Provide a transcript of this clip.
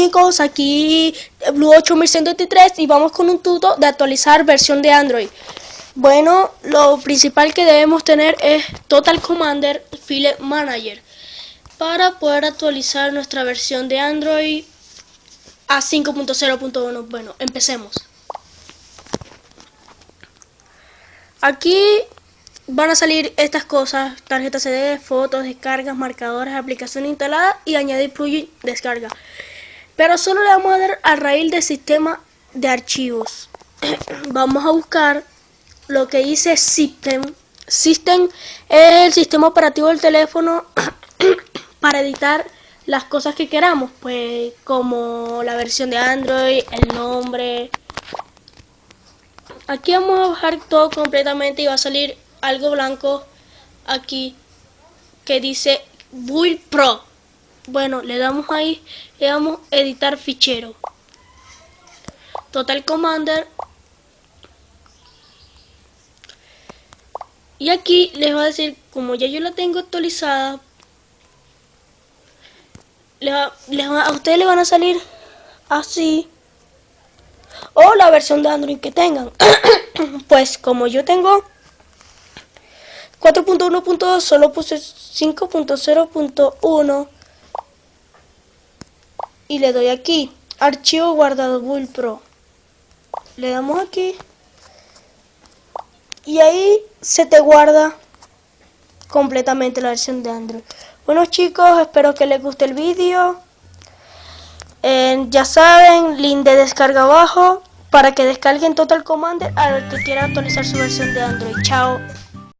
chicos, aquí Blue 8123 y vamos con un tuto de actualizar versión de Android. Bueno, lo principal que debemos tener es Total Commander File Manager para poder actualizar nuestra versión de Android a 5.0.1. Bueno, empecemos. Aquí van a salir estas cosas, tarjeta CD, fotos, descargas, marcadores, aplicación instalada y añadir plugin descarga. Pero solo le vamos a dar a raíz del sistema de archivos. vamos a buscar lo que dice System. System es el sistema operativo del teléfono para editar las cosas que queramos, pues como la versión de Android, el nombre. Aquí vamos a bajar todo completamente y va a salir algo blanco aquí que dice Build Pro. Bueno, le damos ahí, le damos editar fichero. Total Commander. Y aquí les va a decir, como ya yo la tengo actualizada, a ustedes le van a salir así. O la versión de Android que tengan. pues como yo tengo 4.1.2 solo puse 5.0.1 y le doy aquí. Archivo guardado build pro. Le damos aquí. Y ahí se te guarda completamente la versión de Android. Bueno chicos espero que les guste el vídeo. Eh, ya saben link de descarga abajo para que descarguen Total Commander a los que quiera actualizar su versión de Android. Chao